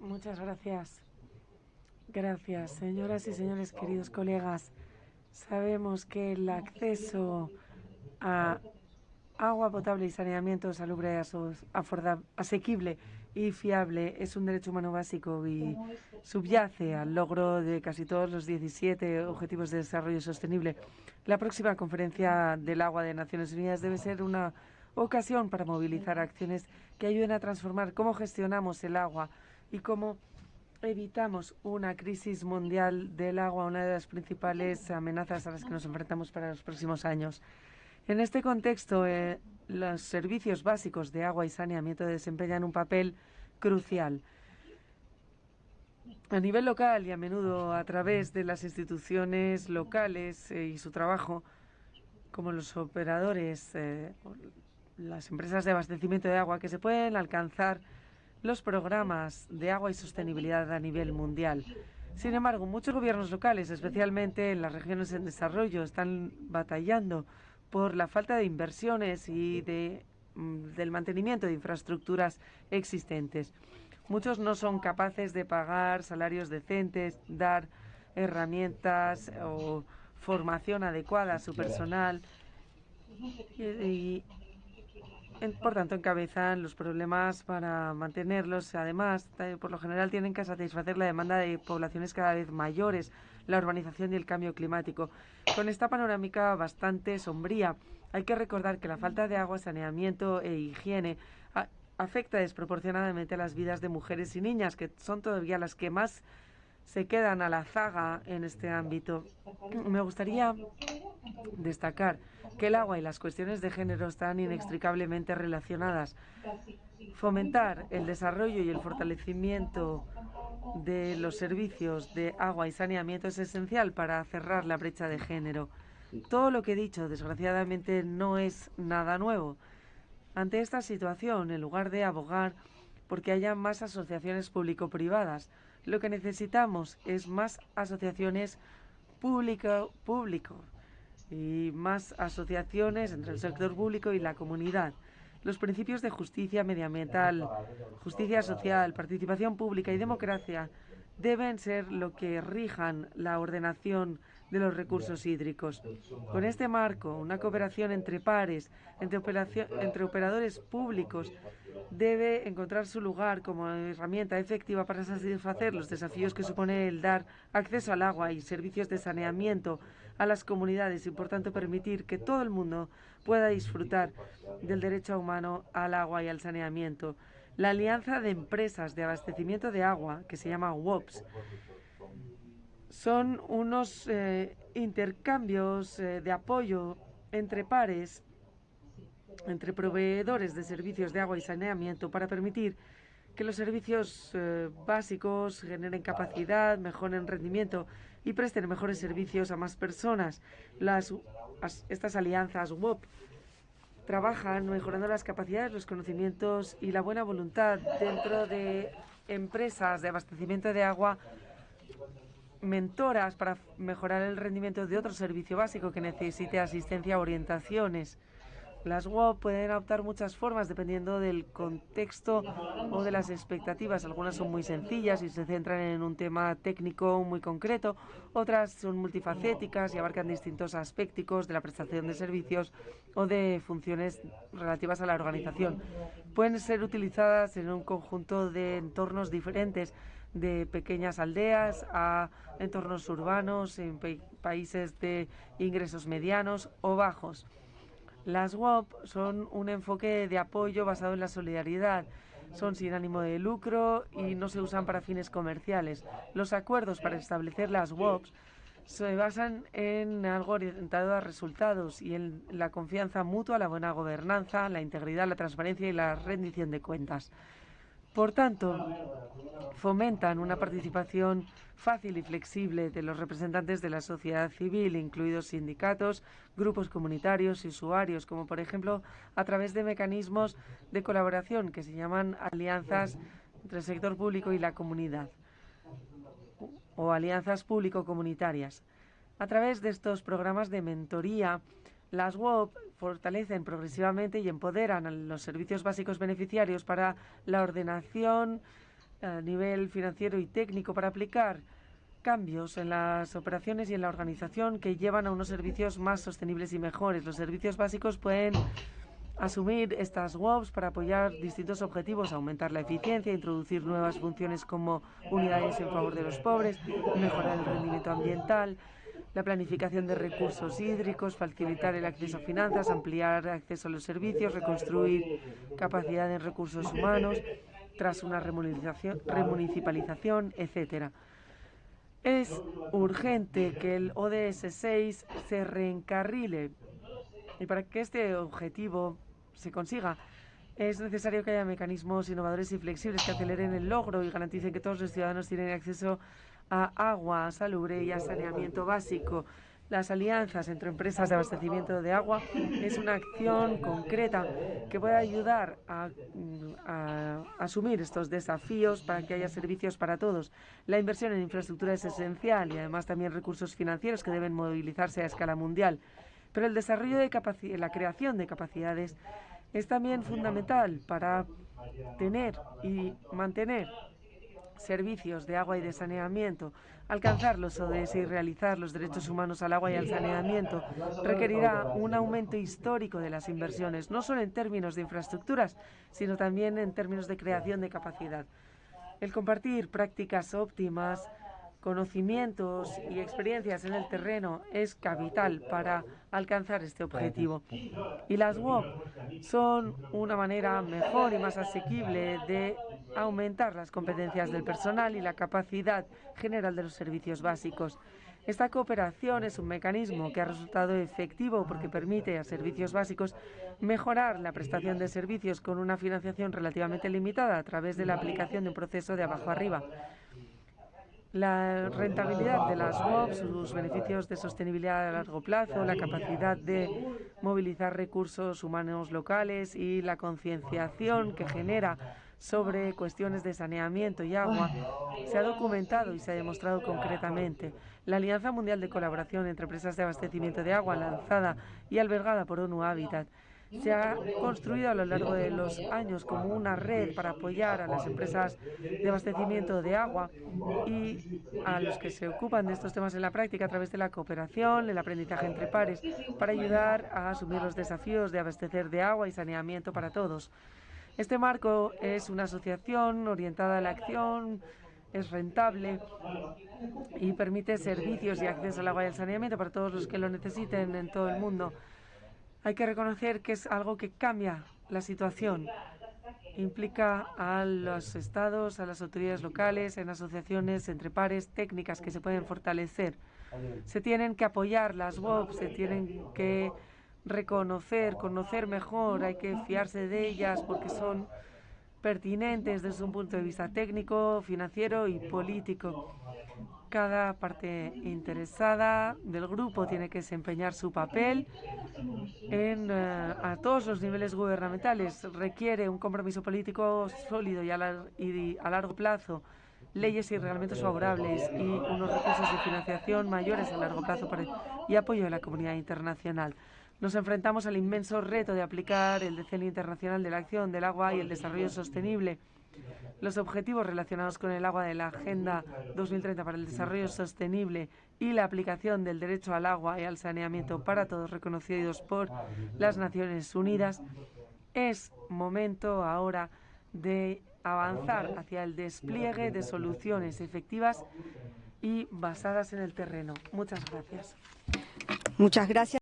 Muchas gracias. Gracias, señoras y señores, queridos colegas. Sabemos que el acceso a agua potable y saneamiento salubre, asequible y fiable es un derecho humano básico y subyace al logro de casi todos los 17 Objetivos de Desarrollo Sostenible. La próxima conferencia del agua de Naciones Unidas debe ser una ocasión para movilizar acciones que ayuden a transformar cómo gestionamos el agua y cómo evitamos una crisis mundial del agua, una de las principales amenazas a las que nos enfrentamos para los próximos años. En este contexto, eh, los servicios básicos de agua y saneamiento desempeñan un papel crucial. A nivel local y a menudo a través de las instituciones locales eh, y su trabajo, como los operadores, eh, las empresas de abastecimiento de agua, que se pueden alcanzar los programas de agua y sostenibilidad a nivel mundial. Sin embargo, muchos gobiernos locales, especialmente en las regiones en desarrollo, están batallando por la falta de inversiones y de, mm, del mantenimiento de infraestructuras existentes. Muchos no son capaces de pagar salarios decentes, dar herramientas o formación adecuada a su personal y, por tanto, encabezan los problemas para mantenerlos. Además, por lo general tienen que satisfacer la demanda de poblaciones cada vez mayores, la urbanización y el cambio climático. Con esta panorámica bastante sombría, hay que recordar que la falta de agua, saneamiento e higiene afecta desproporcionadamente a las vidas de mujeres y niñas, que son todavía las que más se quedan a la zaga en este ámbito. Me gustaría destacar que el agua y las cuestiones de género están inextricablemente relacionadas. Fomentar el desarrollo y el fortalecimiento de los servicios de agua y saneamiento es esencial para cerrar la brecha de género. Todo lo que he dicho, desgraciadamente, no es nada nuevo. Ante esta situación, en lugar de abogar porque haya más asociaciones público-privadas, lo que necesitamos es más asociaciones público-público y más asociaciones entre el sector público y la comunidad. Los principios de justicia medioambiental, justicia social, participación pública y democracia deben ser lo que rijan la ordenación de los recursos hídricos. Con este marco, una cooperación entre pares, entre, entre operadores públicos, debe encontrar su lugar como herramienta efectiva para satisfacer los desafíos que supone el dar acceso al agua y servicios de saneamiento a las comunidades y, por tanto, permitir que todo el mundo pueda disfrutar del derecho humano al agua y al saneamiento. La Alianza de Empresas de Abastecimiento de Agua, que se llama WOPS, son unos eh, intercambios eh, de apoyo entre pares, entre proveedores de servicios de agua y saneamiento para permitir que los servicios eh, básicos generen capacidad, mejoren rendimiento y presten mejores servicios a más personas. Las, estas alianzas WOP trabajan mejorando las capacidades, los conocimientos y la buena voluntad dentro de empresas de abastecimiento de agua mentoras para mejorar el rendimiento de otro servicio básico que necesite asistencia orientaciones. Las WOP pueden adoptar muchas formas dependiendo del contexto o de las expectativas. Algunas son muy sencillas y se centran en un tema técnico muy concreto. Otras son multifacéticas y abarcan distintos aspectos de la prestación de servicios o de funciones relativas a la organización. Pueden ser utilizadas en un conjunto de entornos diferentes de pequeñas aldeas a entornos urbanos en países de ingresos medianos o bajos. Las WOP son un enfoque de apoyo basado en la solidaridad. Son sin ánimo de lucro y no se usan para fines comerciales. Los acuerdos para establecer las WOP se basan en algo orientado a resultados y en la confianza mutua, la buena gobernanza, la integridad, la transparencia y la rendición de cuentas. Por tanto, fomentan una participación fácil y flexible de los representantes de la sociedad civil, incluidos sindicatos, grupos comunitarios y usuarios, como por ejemplo a través de mecanismos de colaboración que se llaman alianzas entre el sector público y la comunidad o alianzas público-comunitarias. A través de estos programas de mentoría, las WOP fortalecen progresivamente y empoderan a los servicios básicos beneficiarios para la ordenación a nivel financiero y técnico para aplicar cambios en las operaciones y en la organización que llevan a unos servicios más sostenibles y mejores. Los servicios básicos pueden asumir estas WOPs para apoyar distintos objetivos, aumentar la eficiencia, introducir nuevas funciones como unidades en favor de los pobres, mejorar el rendimiento ambiental, la planificación de recursos hídricos, facilitar el acceso a finanzas, ampliar acceso a los servicios, reconstruir capacidad en recursos humanos tras una remunicipalización, etcétera. Es urgente que el ODS 6 se reencarrile y para que este objetivo se consiga es necesario que haya mecanismos innovadores y flexibles que aceleren el logro y garanticen que todos los ciudadanos tienen acceso a agua salubre y a saneamiento básico. Las alianzas entre empresas de abastecimiento de agua es una acción concreta que puede ayudar a, a, asumir estos desafíos para que haya servicios para todos. La inversión en infraestructura es esencial y además también recursos financieros que deben movilizarse a escala mundial. Pero el desarrollo de la creación de capacidades es también fundamental para tener y mantener servicios de agua y de saneamiento, alcanzar los ODS y realizar los derechos humanos al agua y al saneamiento requerirá un aumento histórico de las inversiones, no solo en términos de infraestructuras, sino también en términos de creación de capacidad. El compartir prácticas óptimas conocimientos y experiencias en el terreno es capital para alcanzar este objetivo. Y las WOP son una manera mejor y más asequible de aumentar las competencias del personal y la capacidad general de los servicios básicos. Esta cooperación es un mecanismo que ha resultado efectivo porque permite a servicios básicos mejorar la prestación de servicios con una financiación relativamente limitada a través de la aplicación de un proceso de abajo arriba. La rentabilidad de las WOP, sus beneficios de sostenibilidad a largo plazo, la capacidad de movilizar recursos humanos locales y la concienciación que genera sobre cuestiones de saneamiento y agua se ha documentado y se ha demostrado concretamente. La Alianza Mundial de Colaboración entre Empresas de Abastecimiento de Agua, lanzada y albergada por ONU Habitat, se ha construido a lo largo de los años como una red para apoyar a las empresas de abastecimiento de agua y a los que se ocupan de estos temas en la práctica a través de la cooperación, el aprendizaje entre pares, para ayudar a asumir los desafíos de abastecer de agua y saneamiento para todos. Este marco es una asociación orientada a la acción, es rentable y permite servicios y acceso al agua y al saneamiento para todos los que lo necesiten en todo el mundo. Hay que reconocer que es algo que cambia la situación. Implica a los estados, a las autoridades locales, en asociaciones entre pares, técnicas que se pueden fortalecer. Se tienen que apoyar las WOP, se tienen que reconocer, conocer mejor, hay que fiarse de ellas porque son pertinentes desde un punto de vista técnico, financiero y político. Cada parte interesada del grupo tiene que desempeñar su papel en, eh, a todos los niveles gubernamentales. Requiere un compromiso político sólido y a, largo plazo, leyes y reglamentos favorables y unos recursos de financiación mayores a largo plazo y apoyo de la comunidad internacional. Nos enfrentamos al inmenso reto de aplicar el Decenio Internacional de la Acción del Agua y el Desarrollo Sostenible los objetivos relacionados con el agua de la Agenda 2030 para el Desarrollo Sostenible y la aplicación del derecho al agua y al saneamiento para todos reconocidos por las Naciones Unidas, es momento ahora de avanzar hacia el despliegue de soluciones efectivas y basadas en el terreno. Muchas gracias. Muchas gracias.